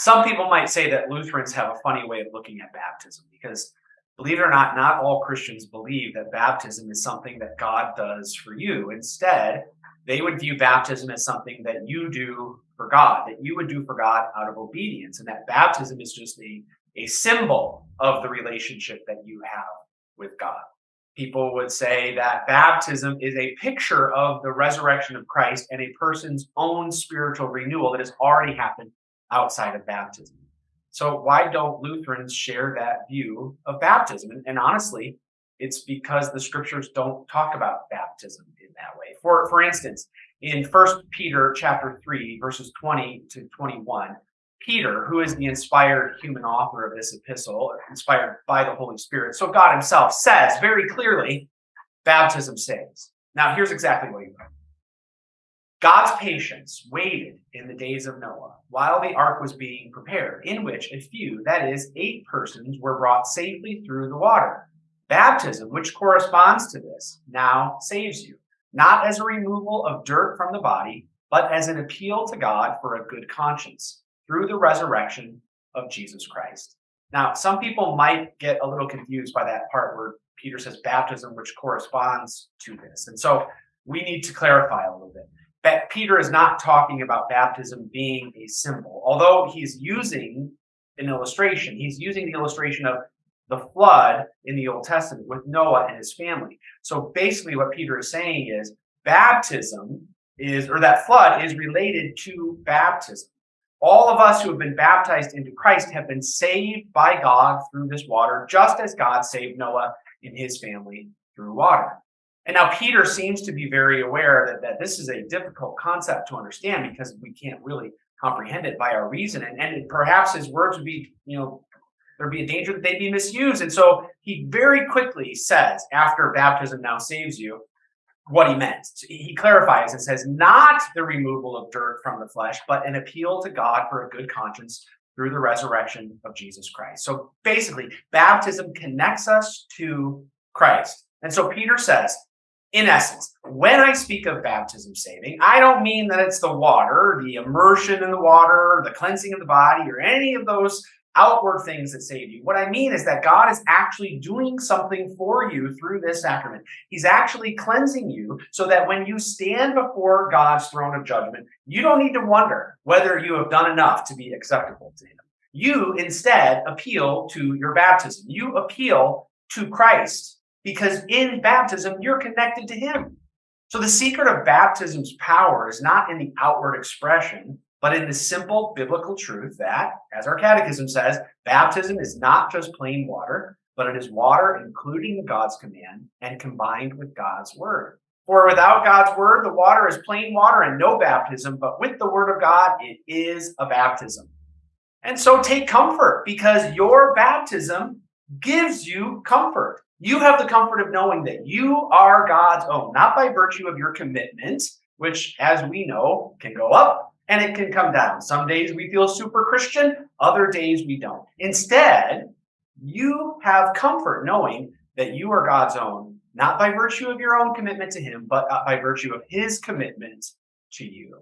some people might say that Lutherans have a funny way of looking at baptism because believe it or not, not all Christians believe that baptism is something that God does for you. Instead, they would view baptism as something that you do for God, that you would do for God out of obedience, and that baptism is just a, a symbol of the relationship that you have with God. People would say that baptism is a picture of the resurrection of Christ and a person's own spiritual renewal that has already happened outside of baptism. So why don't Lutherans share that view of baptism? And, and, honestly, it's because the scriptures don't talk about baptism in that way. For for instance, in First Peter chapter 3, verses 20 to 21, Peter, who is the inspired human author of this epistle, inspired by the Holy Spirit, so God himself says very clearly, baptism saves. Now, here's exactly what he wrote. God's patience waited in the days of Noah while the ark was being prepared, in which a few, that is, eight persons, were brought safely through the water. Baptism, which corresponds to this, now saves you, not as a removal of dirt from the body, but as an appeal to God for a good conscience through the resurrection of Jesus Christ. Now, some people might get a little confused by that part where Peter says baptism, which corresponds to this. And so we need to clarify a little bit. But Peter is not talking about baptism being a symbol, although he's using an illustration. He's using the illustration of the flood in the Old Testament with Noah and his family. So basically, what Peter is saying is baptism is, or that flood is related to baptism. All of us who have been baptized into Christ have been saved by God through this water, just as God saved Noah and his family through water. And now Peter seems to be very aware that, that this is a difficult concept to understand because we can't really comprehend it by our reason. And, and perhaps his words would be, you know, there'd be a danger that they'd be misused. And so he very quickly says, after baptism now saves you, what he meant. He clarifies and says, not the removal of dirt from the flesh, but an appeal to God for a good conscience through the resurrection of Jesus Christ. So basically, baptism connects us to Christ. And so Peter says, in essence, when I speak of baptism saving, I don't mean that it's the water, the immersion in the water, the cleansing of the body, or any of those outward things that save you. What I mean is that God is actually doing something for you through this sacrament. He's actually cleansing you so that when you stand before God's throne of judgment, you don't need to wonder whether you have done enough to be acceptable to Him. You instead appeal to your baptism. You appeal to Christ because in baptism, you're connected to Him. So the secret of baptism's power is not in the outward expression, but in the simple biblical truth that, as our catechism says, baptism is not just plain water, but it is water including God's command and combined with God's word. For without God's word, the water is plain water and no baptism, but with the word of God, it is a baptism. And so take comfort because your baptism gives you comfort. You have the comfort of knowing that you are God's own, not by virtue of your commitment, which, as we know, can go up and it can come down. Some days we feel super Christian, other days we don't. Instead, you have comfort knowing that you are God's own, not by virtue of your own commitment to Him, but by virtue of His commitment to you.